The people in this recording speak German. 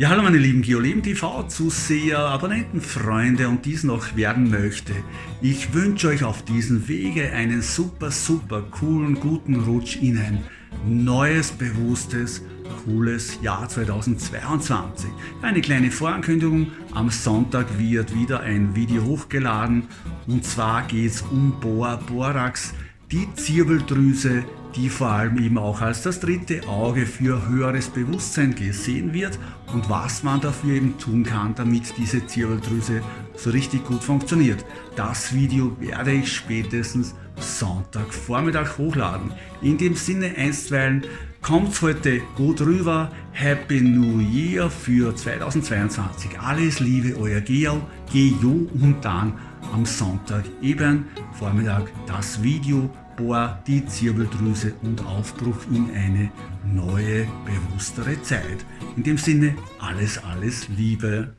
Ja, hallo meine lieben Geoleben TV Zuseher, Abonnenten, Freunde und dies noch werden möchte. Ich wünsche euch auf diesem Wege einen super, super coolen, guten Rutsch in ein neues, bewusstes, cooles Jahr 2022. Eine kleine Vorankündigung, am Sonntag wird wieder ein Video hochgeladen und zwar geht es um Boa Borax, die Zirbeldrüse, die vor allem eben auch als das dritte Auge für höheres Bewusstsein gesehen wird und was man dafür eben tun kann, damit diese Zirbeldrüse so richtig gut funktioniert. Das Video werde ich spätestens Sonntagvormittag hochladen. In dem Sinne einstweilen kommt heute gut rüber. Happy New Year für 2022. Alles Liebe, euer Geo, Geo und dann am Sonntag eben Vormittag das Video Bohr, die Zirbeldrüse und Aufbruch in eine neue, bewusstere Zeit. In dem Sinne, alles, alles Liebe.